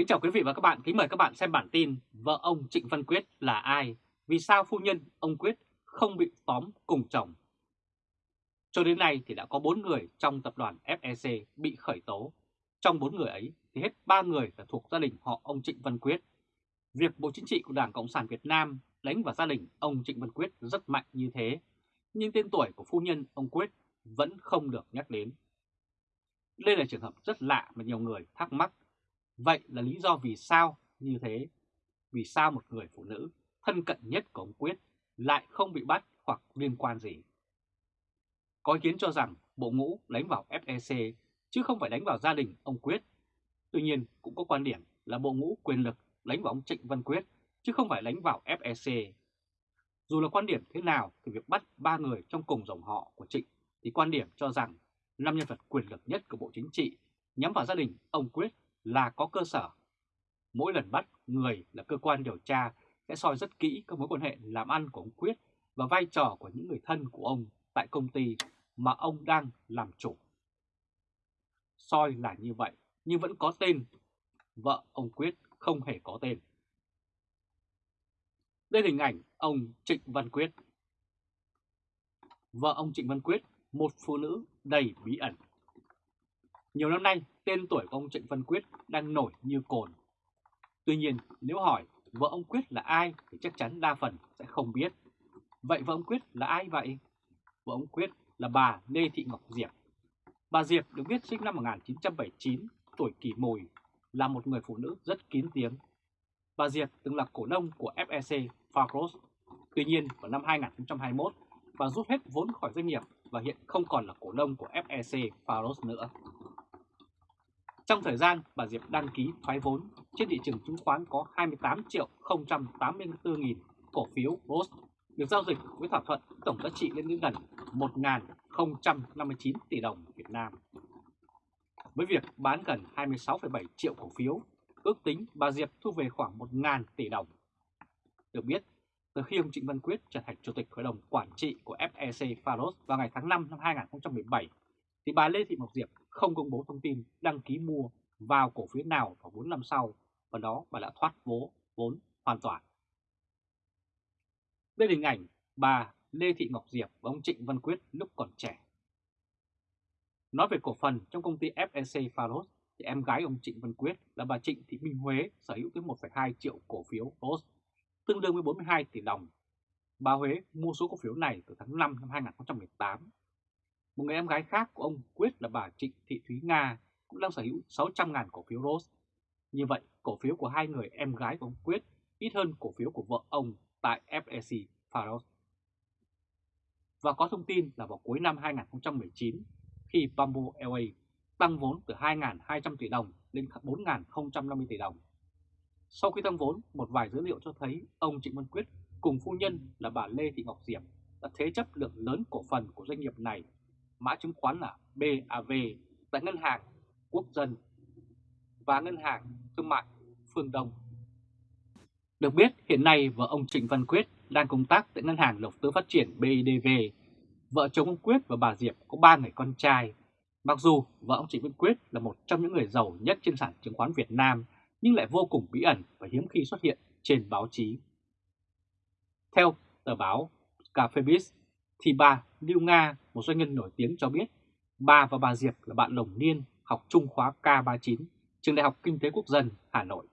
Kính chào quý vị và các bạn, kính mời các bạn xem bản tin Vợ ông Trịnh Văn Quyết là ai? Vì sao phu nhân ông Quyết không bị tóm cùng chồng? Cho đến nay thì đã có 4 người trong tập đoàn FEC bị khởi tố. Trong 4 người ấy thì hết 3 người là thuộc gia đình họ ông Trịnh Văn Quyết. Việc Bộ Chính trị của Đảng Cộng sản Việt Nam đánh vào gia đình ông Trịnh Văn Quyết rất mạnh như thế, nhưng tên tuổi của phu nhân ông Quyết vẫn không được nhắc đến. Đây là trường hợp rất lạ mà nhiều người thắc mắc Vậy là lý do vì sao như thế? Vì sao một người phụ nữ thân cận nhất của ông Quyết lại không bị bắt hoặc liên quan gì? Có ý kiến cho rằng bộ ngũ đánh vào FEC chứ không phải đánh vào gia đình ông Quyết. Tuy nhiên, cũng có quan điểm là bộ ngũ quyền lực đánh vào ông Trịnh Văn Quyết chứ không phải đánh vào FEC. Dù là quan điểm thế nào thì việc bắt ba người trong cùng dòng họ của Trịnh thì quan điểm cho rằng năm nhân vật quyền lực nhất của Bộ Chính trị nhắm vào gia đình ông Quyết là có cơ sở. Mỗi lần bắt người là cơ quan điều tra sẽ soi rất kỹ các mối quan hệ làm ăn của ông Quyết và vai trò của những người thân của ông tại công ty mà ông đang làm chủ. Soi là như vậy, nhưng vẫn có tên. Vợ ông Quyết không hề có tên. Đây là hình ảnh ông Trịnh Văn Quyết. Vợ ông Trịnh Văn Quyết, một phụ nữ đầy bí ẩn. Nhiều năm nay, tên tuổi của ông Trịnh Văn Quyết đang nổi như cồn. Tuy nhiên, nếu hỏi vợ ông Quyết là ai thì chắc chắn đa phần sẽ không biết. Vậy vợ ông Quyết là ai vậy? Vợ ông Quyết là bà Lê Thị Ngọc Diệp. Bà Diệp được biết sinh năm 1979, tuổi kỷ mùi, là một người phụ nữ rất kín tiếng. Bà Diệp từng là cổ đông của FEC Farcross. Tuy nhiên, vào năm 2021, bà rút hết vốn khỏi doanh nghiệp và hiện không còn là cổ đông của FEC Farcross nữa. Trong thời gian bà Diệp đăng ký thoái vốn, trên thị trường chứng khoán có 28 triệu 084 nghìn cổ phiếu ROS được giao dịch với thỏa thuận tổng giá trị lên đến gần 1.059 tỷ đồng Việt Nam. Với việc bán gần 26,7 triệu cổ phiếu, ước tính bà Diệp thu về khoảng 1.000 tỷ đồng. Được biết, từ khi ông Trịnh Văn Quyết trở thành Chủ tịch Hội đồng Quản trị của FEC Faros vào ngày tháng 5 năm 2017, thì bà Lê Thị Ngọc Diệp không công bố thông tin đăng ký mua vào cổ phiếu nào vào 4 năm sau và đó bà đã thoát vố vốn hoàn toàn. Đây là hình ảnh bà Lê Thị Ngọc Diệp và ông Trịnh Văn Quyết lúc còn trẻ. Nói về cổ phần trong công ty FEC Pharos thì em gái ông Trịnh Văn Quyết là bà Trịnh Thị Minh Huế sở hữu tới 1,2 triệu cổ phiếu ROS, tương đương với 42 tỷ đồng. Bà Huế mua số cổ phiếu này từ tháng 5 năm 2018 một người em gái khác của ông Quyết là bà Trịnh Thị Thúy Nga cũng đang sở hữu 600.000 cổ phiếu Rose. Như vậy, cổ phiếu của hai người em gái của ông Quyết ít hơn cổ phiếu của vợ ông tại FEC Faros. Và có thông tin là vào cuối năm 2019, khi Bamboo Airways tăng vốn từ 2.200 tỷ đồng lên 4.050 tỷ đồng. Sau khi tăng vốn, một vài dữ liệu cho thấy ông Trịnh Văn Quyết cùng phu nhân là bà Lê Thị Ngọc Diệp đã thế chấp lượng lớn cổ phần của doanh nghiệp này mã chứng khoán là BAV tại Ngân hàng Quốc dân và Ngân hàng Thương mại Phương Đông. Được biết hiện nay vợ ông Trịnh Văn Quyết đang công tác tại Ngân hàng Đầu tư Phát triển BIDV. Vợ chồng ông Quyết và bà Diệp có 3 người con trai. Mặc dù vợ ông Trịnh Văn Quyết là một trong những người giàu nhất trên sàn chứng khoán Việt Nam nhưng lại vô cùng bí ẩn và hiếm khi xuất hiện trên báo chí. Theo tờ báo Cafebiz. Biz, thì bà Lưu Nga, một doanh nhân nổi tiếng cho biết bà và bà Diệp là bạn đồng niên học trung khóa K39, trường Đại học Kinh tế Quốc dân Hà Nội.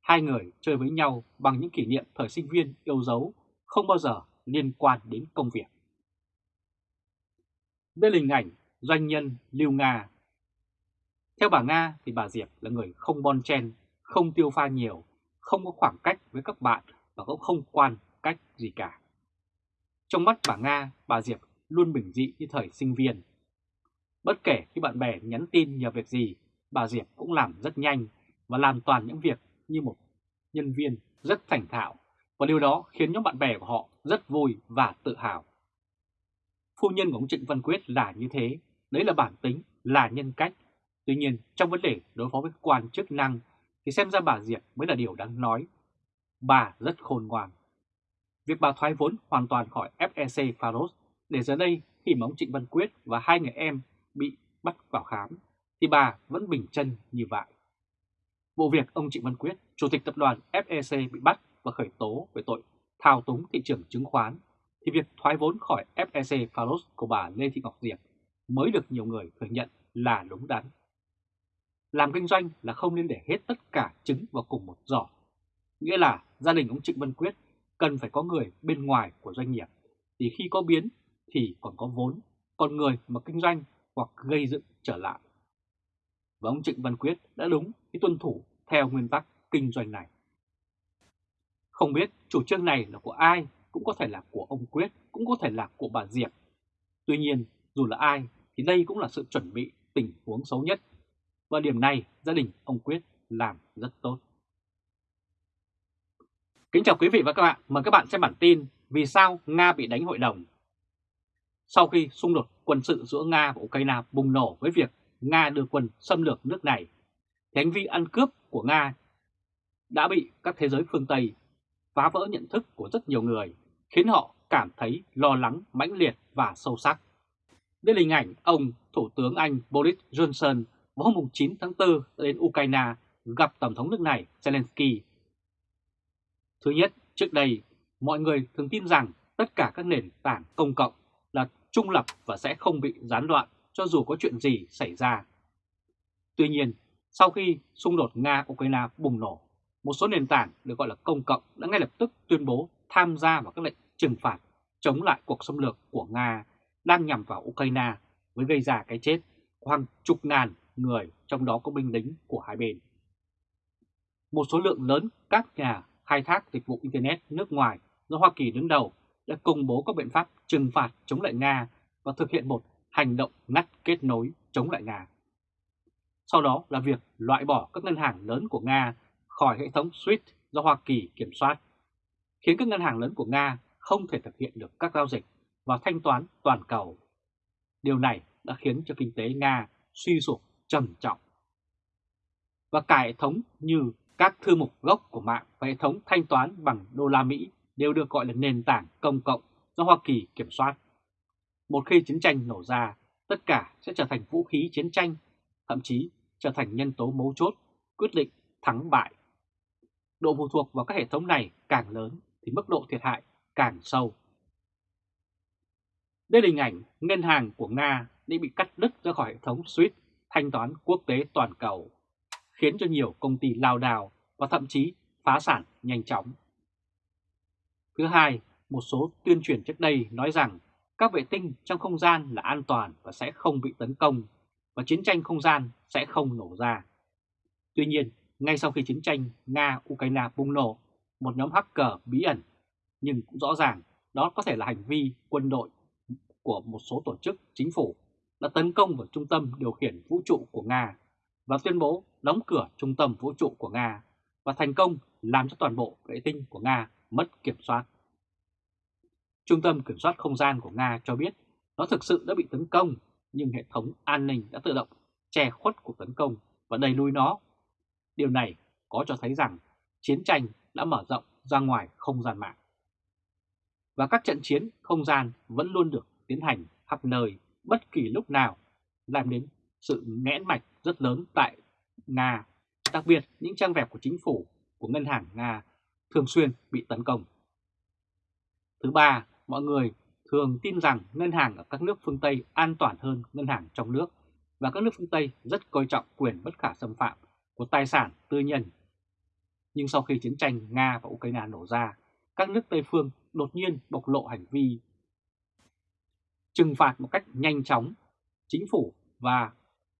Hai người chơi với nhau bằng những kỷ niệm thời sinh viên yêu dấu, không bao giờ liên quan đến công việc. Đây là hình ảnh doanh nhân Lưu Nga. Theo bà Nga thì bà Diệp là người không bon chen, không tiêu pha nhiều, không có khoảng cách với các bạn và cũng không quan cách gì cả. Trong mắt bà Nga, bà Diệp luôn bình dị như thời sinh viên. Bất kể khi bạn bè nhắn tin nhờ việc gì, bà Diệp cũng làm rất nhanh và làm toàn những việc như một nhân viên rất thành thạo và điều đó khiến nhóm bạn bè của họ rất vui và tự hào. Phu nhân của ông Trịnh Văn Quyết là như thế, đấy là bản tính, là nhân cách. Tuy nhiên, trong vấn đề đối phó với quan chức năng thì xem ra bà Diệp mới là điều đáng nói. Bà rất khôn ngoan. Việc bà thoái vốn hoàn toàn khỏi FEC Faros để giờ đây khi mà ông Trịnh Văn Quyết và hai người em bị bắt vào khám thì bà vẫn bình chân như vậy. Vụ việc ông Trịnh Văn Quyết, Chủ tịch Tập đoàn FEC bị bắt và khởi tố về tội thao túng thị trường chứng khoán, thì việc thoái vốn khỏi FEC Faros của bà Lê Thị Ngọc Diệp mới được nhiều người thừa nhận là đúng đắn. Làm kinh doanh là không nên để hết tất cả trứng vào cùng một giỏ. Nghĩa là gia đình ông Trịnh Văn Quyết cần phải có người bên ngoài của doanh nghiệp, thì khi có biến thì còn có vốn, còn người mà kinh doanh hoặc gây dựng trở lại. Và ông Trịnh Văn Quyết đã đúng khi tuân thủ theo nguyên tắc kinh doanh này. Không biết chủ trương này là của ai, cũng có thể là của ông Quyết, cũng có thể là của bà Diệp. Tuy nhiên, dù là ai thì đây cũng là sự chuẩn bị tình huống xấu nhất. Và điểm này gia đình ông Quyết làm rất tốt. Kính chào quý vị và các bạn, mời các bạn xem bản tin Vì sao Nga bị đánh hội đồng. Sau khi xung đột quân sự giữa Nga và Ukraine bùng nổ với việc Nga đưa quân xâm lược nước này, thì hành vi ăn cướp của Nga đã bị các thế giới phương Tây phá vỡ nhận thức của rất nhiều người, khiến họ cảm thấy lo lắng, mãnh liệt và sâu sắc. Đây là hình ảnh ông Thủ tướng Anh Boris Johnson vào hôm 9 tháng 4 đến Ukraine gặp Tổng thống nước này Zelensky. Thứ nhất, trước đây, mọi người thường tin rằng tất cả các nền tảng công cộng là trung lập và sẽ không bị gián đoạn cho dù có chuyện gì xảy ra. Tuy nhiên, sau khi xung đột Nga-Ukraine bùng nổ, một số nền tảng được gọi là công cộng đã ngay lập tức tuyên bố tham gia vào các lệnh trừng phạt chống lại cuộc xâm lược của Nga đang nhằm vào Ukraine với gây ra cái chết của hàng chục ngàn người, trong đó có binh lính của hai bên. Một số lượng lớn các nhà khai thác dịch vụ Internet nước ngoài do Hoa Kỳ đứng đầu đã công bố các biện pháp trừng phạt chống lại Nga và thực hiện một hành động ngắt kết nối chống lại Nga. Sau đó là việc loại bỏ các ngân hàng lớn của Nga khỏi hệ thống SWIFT do Hoa Kỳ kiểm soát, khiến các ngân hàng lớn của Nga không thể thực hiện được các giao dịch và thanh toán toàn cầu. Điều này đã khiến cho kinh tế Nga suy sụp trầm trọng. Và cả hệ thống như các thư mục gốc của mạng và hệ thống thanh toán bằng đô la Mỹ đều được gọi là nền tảng công cộng do Hoa Kỳ kiểm soát. Một khi chiến tranh nổ ra, tất cả sẽ trở thành vũ khí chiến tranh, thậm chí trở thành nhân tố mấu chốt, quyết định thắng bại. Độ phụ thuộc vào các hệ thống này càng lớn thì mức độ thiệt hại càng sâu. Đây là hình ảnh ngân hàng của Nga đã bị cắt đứt ra khỏi hệ thống SWIFT thanh toán quốc tế toàn cầu, khiến cho nhiều công ty lao đào và thậm chí phá sản nhanh chóng. Thứ hai, một số tuyên truyền trước đây nói rằng các vệ tinh trong không gian là an toàn và sẽ không bị tấn công và chiến tranh không gian sẽ không nổ ra. Tuy nhiên, ngay sau khi chiến tranh Nga-Ukraine bùng nổ, một nhóm hacker bí ẩn, nhưng cũng rõ ràng đó có thể là hành vi quân đội của một số tổ chức chính phủ đã tấn công vào trung tâm điều khiển vũ trụ của Nga và tuyên bố đóng cửa trung tâm vũ trụ của Nga và thành công làm cho toàn bộ vệ tinh của Nga mất kiểm soát. Trung tâm Kiểm soát Không gian của Nga cho biết nó thực sự đã bị tấn công nhưng hệ thống an ninh đã tự động che khuất cuộc tấn công và đẩy lùi nó. Điều này có cho thấy rằng chiến tranh đã mở rộng ra ngoài không gian mạng. Và các trận chiến không gian vẫn luôn được tiến hành khắp nơi bất kỳ lúc nào, làm đến sự nghẽn mạch rất lớn tại Nga, đặc biệt những trang web của chính phủ, của ngân hàng Nga thường xuyên bị tấn công. Thứ ba, mọi người thường tin rằng ngân hàng ở các nước phương Tây an toàn hơn ngân hàng trong nước và các nước phương Tây rất coi trọng quyền bất khả xâm phạm của tài sản tư nhân. Nhưng sau khi chiến tranh Nga và Ukraine nổ ra, các nước Tây phương đột nhiên bộc lộ hành vi trừng phạt một cách nhanh chóng. Chính phủ và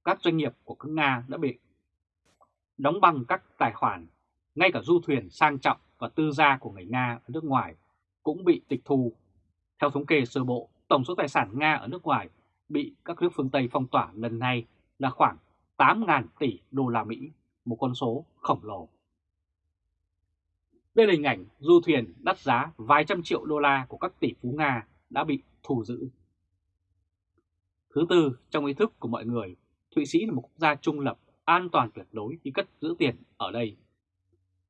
các doanh nghiệp của các Nga đã bị đóng băng các tài khoản, ngay cả du thuyền sang trọng và tư gia của người Nga ở nước ngoài cũng bị tịch thu. Theo thống kê sơ bộ, tổng số tài sản Nga ở nước ngoài bị các nước phương Tây phong tỏa lần này là khoảng 8.000 tỷ đô la Mỹ, một con số khổng lồ. Đây là hình ảnh du thuyền đắt giá vài trăm triệu đô la của các tỷ phú Nga đã bị thu giữ. Thứ tư, trong ý thức của mọi người, Thụy Sĩ là một quốc gia trung lập, an toàn tuyệt đối khi cất giữ tiền ở đây.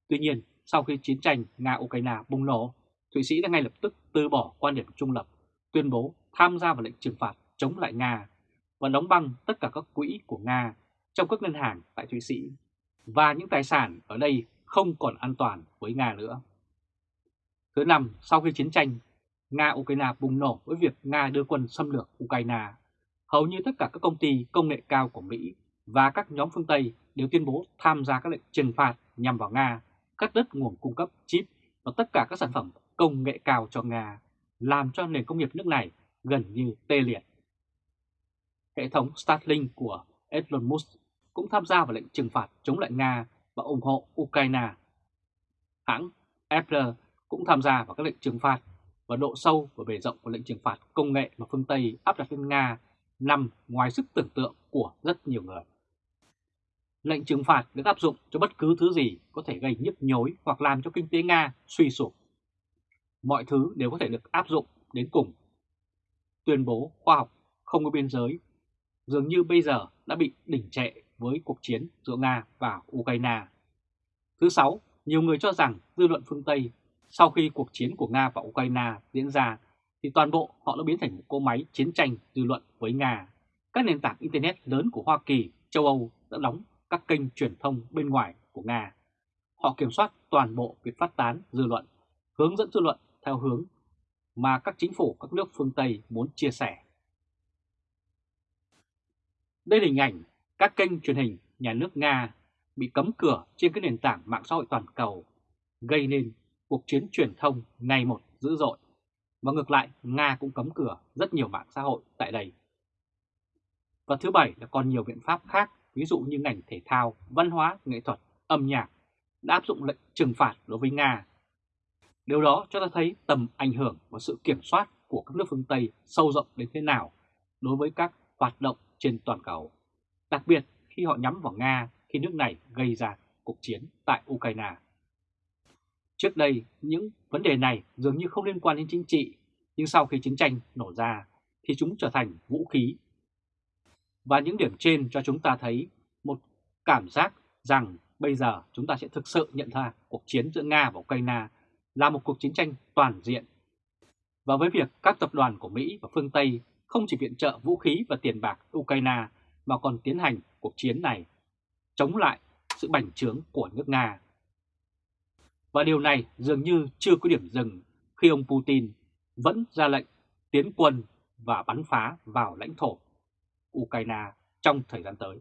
Tuy nhiên, sau khi chiến tranh Nga-Ukraine bùng nổ, Thụy Sĩ đã ngay lập tức từ bỏ quan điểm trung lập, tuyên bố tham gia vào lệnh trừng phạt chống lại Nga và đóng băng tất cả các quỹ của Nga trong các ngân hàng tại Thụy Sĩ. Và những tài sản ở đây không còn an toàn với Nga nữa. Thứ năm, sau khi chiến tranh, Nga-Ukraine bùng nổ với việc Nga đưa quân xâm lược Ukraine, hầu như tất cả các công ty công nghệ cao của Mỹ và các nhóm phương Tây đều tuyên bố tham gia các lệnh trừng phạt nhằm vào Nga, cắt đứt nguồn cung cấp chip và tất cả các sản phẩm công nghệ cao cho Nga, làm cho nền công nghiệp nước này gần như tê liệt. Hệ thống Starlink của Elon Musk cũng tham gia vào lệnh trừng phạt chống lại Nga và ủng hộ Ukraine. Hãng Apple cũng tham gia vào các lệnh trừng phạt và độ sâu và bề rộng của lệnh trừng phạt công nghệ mà phương Tây áp đặt lên Nga nằm ngoài sức tưởng tượng của rất nhiều người. Lệnh trừng phạt được áp dụng cho bất cứ thứ gì có thể gây nhức nhối hoặc làm cho kinh tế Nga suy sụp. Mọi thứ đều có thể được áp dụng đến cùng. Tuyên bố khoa học không có biên giới dường như bây giờ đã bị đỉnh trệ với cuộc chiến giữa Nga và Ukraine. Thứ sáu, nhiều người cho rằng dư luận phương Tây sau khi cuộc chiến của Nga và Ukraine diễn ra thì toàn bộ họ đã biến thành một cỗ máy chiến tranh dư luận với Nga. Các nền tảng Internet lớn của Hoa Kỳ, châu Âu đã đóng các kênh truyền thông bên ngoài của Nga. Họ kiểm soát toàn bộ việc phát tán dư luận, hướng dẫn dư luận theo hướng mà các chính phủ các nước phương Tây muốn chia sẻ. Đây là hình ảnh các kênh truyền hình nhà nước Nga bị cấm cửa trên các nền tảng mạng xã hội toàn cầu, gây nên cuộc chiến truyền thông ngày một dữ dội. Và ngược lại, Nga cũng cấm cửa rất nhiều mạng xã hội tại đây. Và thứ bảy là còn nhiều biện pháp khác, ví dụ như ngành thể thao, văn hóa, nghệ thuật, âm nhạc đã áp dụng lệnh trừng phạt đối với Nga. Điều đó cho ta thấy tầm ảnh hưởng và sự kiểm soát của các nước phương Tây sâu rộng đến thế nào đối với các hoạt động trên toàn cầu, đặc biệt khi họ nhắm vào Nga khi nước này gây ra cuộc chiến tại Ukraine. Trước đây, những vấn đề này dường như không liên quan đến chính trị, nhưng sau khi chiến tranh nổ ra thì chúng trở thành vũ khí. Và những điểm trên cho chúng ta thấy một cảm giác rằng bây giờ chúng ta sẽ thực sự nhận ra cuộc chiến giữa Nga và Ukraine là một cuộc chiến tranh toàn diện. Và với việc các tập đoàn của Mỹ và phương Tây không chỉ viện trợ vũ khí và tiền bạc Ukraine mà còn tiến hành cuộc chiến này, chống lại sự bành trướng của nước Nga. Và điều này dường như chưa có điểm dừng khi ông Putin vẫn ra lệnh tiến quân và bắn phá vào lãnh thổ Ukraine trong thời gian tới.